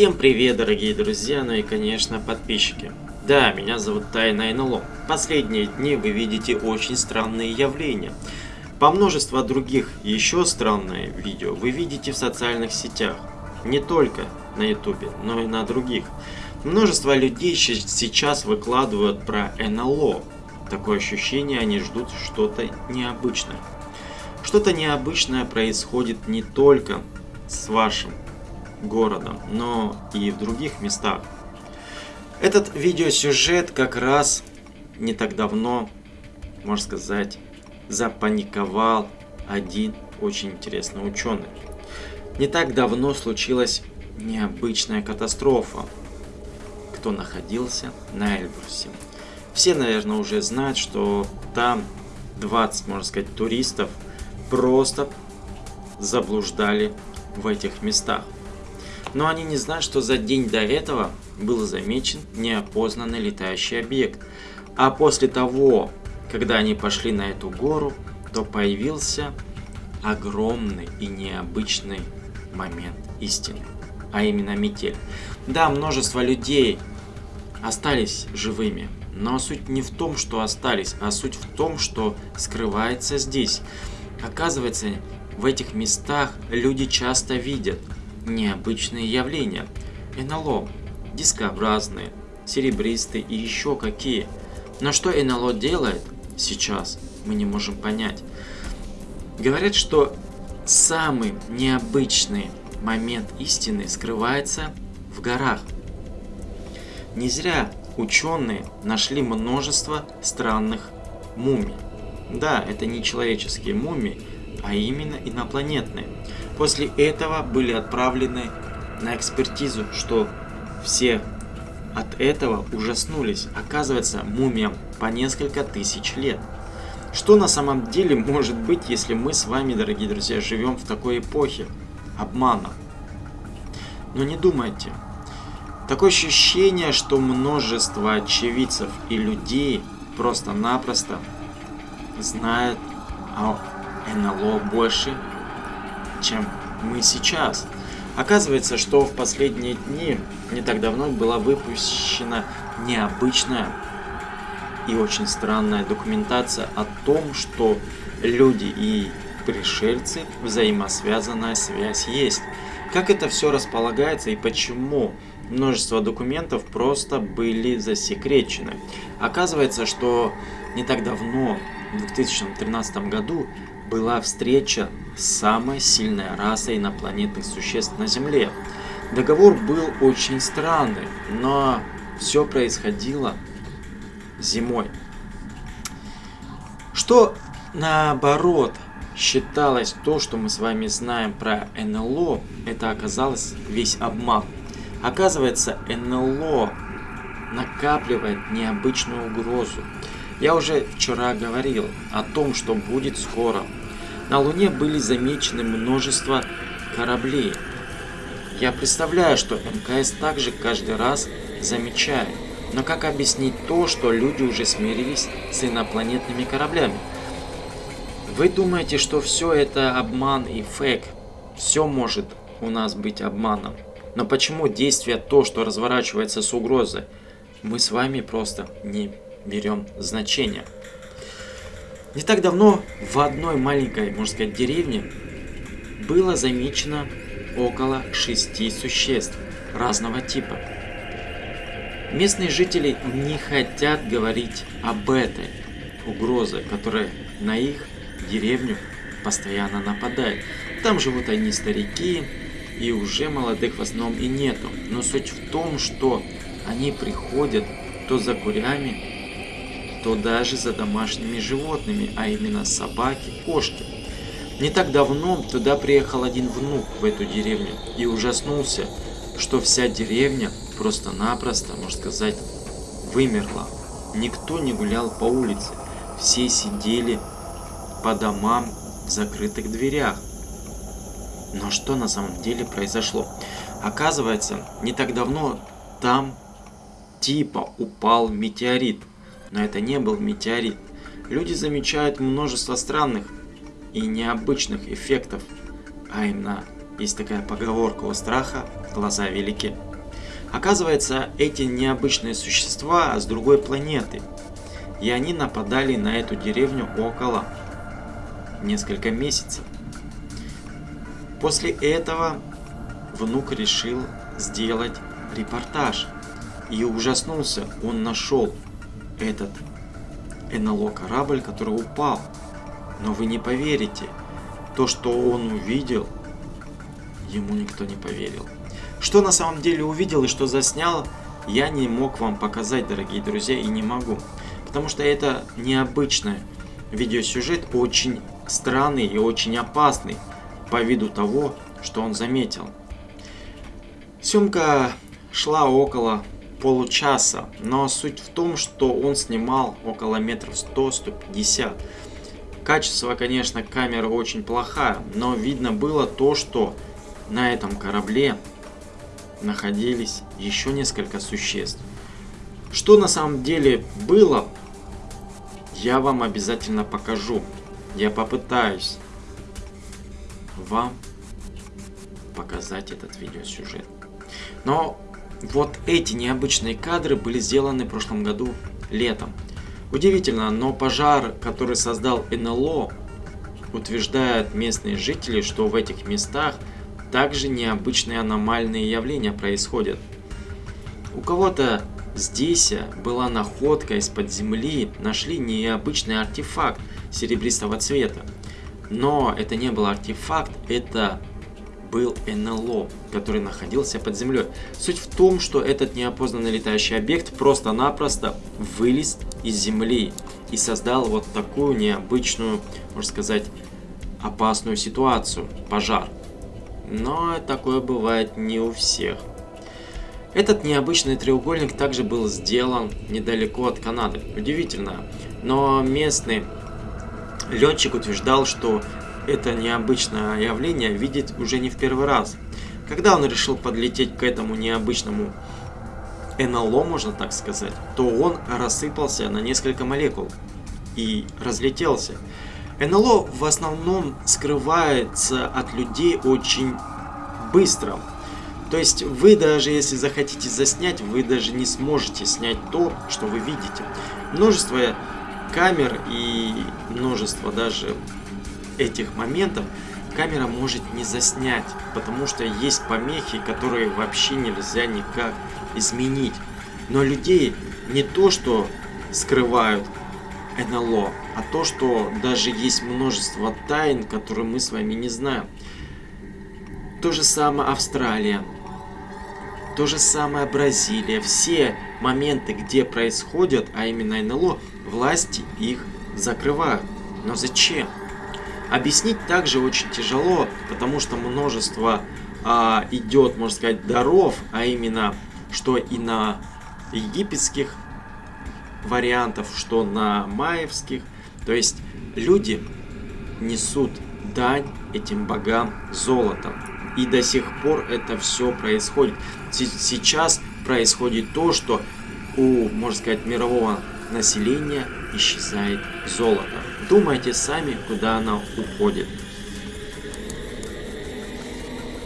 Всем привет, дорогие друзья, ну и, конечно, подписчики. Да, меня зовут Тайна НЛО. Последние дни вы видите очень странные явления. По множеству других еще странные видео вы видите в социальных сетях. Не только на ютубе, но и на других. Множество людей сейчас выкладывают про НЛО. Такое ощущение, они ждут что-то необычное. Что-то необычное происходит не только с вашим городом, но и в других местах. Этот видеосюжет как раз не так давно, можно сказать, запаниковал один очень интересный ученый. Не так давно случилась необычная катастрофа. Кто находился на Эльбрусе. Все, наверное, уже знают, что там 20, можно сказать, туристов просто заблуждали в этих местах. Но они не знают, что за день до этого был замечен неопознанный летающий объект. А после того, когда они пошли на эту гору, то появился огромный и необычный момент истины, а именно метель. Да, множество людей остались живыми, но суть не в том, что остались, а суть в том, что скрывается здесь. Оказывается, в этих местах люди часто видят необычные явления. НЛО, дискообразные, серебристые и еще какие. Но что НЛО делает сейчас, мы не можем понять. Говорят, что самый необычный момент истины скрывается в горах. Не зря ученые нашли множество странных мумий. Да, это не человеческие мумии, а именно инопланетные. После этого были отправлены на экспертизу, что все от этого ужаснулись. Оказывается, мумиям по несколько тысяч лет. Что на самом деле может быть, если мы с вами, дорогие друзья, живем в такой эпохе обмана? Но не думайте. Такое ощущение, что множество очевидцев и людей просто-напросто знают о НЛО больше, чем мы сейчас. Оказывается, что в последние дни, не так давно, была выпущена необычная и очень странная документация о том, что люди и пришельцы, взаимосвязанная связь есть. Как это все располагается и почему множество документов просто были засекречены. Оказывается, что не так давно, в 2013 году, была встреча с самой сильной расой инопланетных существ на Земле. Договор был очень странный, но все происходило зимой. Что наоборот считалось то, что мы с вами знаем про НЛО, это оказалось весь обман. Оказывается, НЛО накапливает необычную угрозу. Я уже вчера говорил о том, что будет скоро на Луне были замечены множество кораблей. Я представляю, что МКС также каждый раз замечает. Но как объяснить то, что люди уже смирились с инопланетными кораблями? Вы думаете, что все это обман и фейк? Все может у нас быть обманом. Но почему действие то, что разворачивается с угрозой, мы с вами просто не берем значения? Не так давно в одной маленькой, можно сказать, деревне было замечено около шести существ разного типа. Местные жители не хотят говорить об этой угрозе, которая на их деревню постоянно нападает. Там живут одни старики, и уже молодых в основном и нету. Но суть в том, что они приходят то за курями, то даже за домашними животными, а именно собаки, кошки. Не так давно туда приехал один внук в эту деревню и ужаснулся, что вся деревня просто-напросто, можно сказать, вымерла. Никто не гулял по улице, все сидели по домам в закрытых дверях. Но что на самом деле произошло? Оказывается, не так давно там типа упал метеорит но это не был метеорит. Люди замечают множество странных и необычных эффектов, а именно есть такая поговорка у страха «глаза велики». Оказывается, эти необычные существа с другой планеты. И они нападали на эту деревню около несколько месяцев. После этого внук решил сделать репортаж. И ужаснулся, он нашел этот НЛО корабль, который упал. Но вы не поверите, то, что он увидел, ему никто не поверил. Что на самом деле увидел и что заснял, я не мог вам показать, дорогие друзья, и не могу. Потому что это необычный видеосюжет, очень странный и очень опасный по виду того, что он заметил. Съемка шла около получаса, но суть в том, что он снимал около метров 100-150. Качество, конечно, камеры очень плохое, но видно было то, что на этом корабле находились еще несколько существ. Что на самом деле было, я вам обязательно покажу. Я попытаюсь вам показать этот видеосюжет. Но вот эти необычные кадры были сделаны в прошлом году летом. Удивительно, но пожар, который создал НЛО, утверждают местные жители, что в этих местах также необычные аномальные явления происходят. У кого-то здесь была находка из-под земли, нашли необычный артефакт серебристого цвета. Но это не был артефакт, это был НЛО, который находился под землей. Суть в том, что этот неопознанный летающий объект просто-напросто вылез из земли и создал вот такую необычную, можно сказать, опасную ситуацию – пожар. Но такое бывает не у всех. Этот необычный треугольник также был сделан недалеко от Канады. Удивительно, но местный летчик утверждал, что это необычное явление видит уже не в первый раз. Когда он решил подлететь к этому необычному НЛО, можно так сказать, то он рассыпался на несколько молекул и разлетелся. НЛО в основном скрывается от людей очень быстро. То есть вы даже если захотите заснять, вы даже не сможете снять то, что вы видите. Множество камер и множество даже этих моментов камера может не заснять, потому что есть помехи, которые вообще нельзя никак изменить. Но людей не то, что скрывают НЛО, а то, что даже есть множество тайн, которые мы с вами не знаем. То же самое Австралия, то же самое Бразилия. Все моменты, где происходят, а именно НЛО, власти их закрывают. Но зачем? Объяснить также очень тяжело, потому что множество а, идет, можно сказать, даров, а именно, что и на египетских вариантов, что на маевских. То есть люди несут дань этим богам золотом. И до сих пор это все происходит. Сейчас происходит то, что у, можно сказать, мирового населения исчезает золото. Думайте сами, куда оно уходит.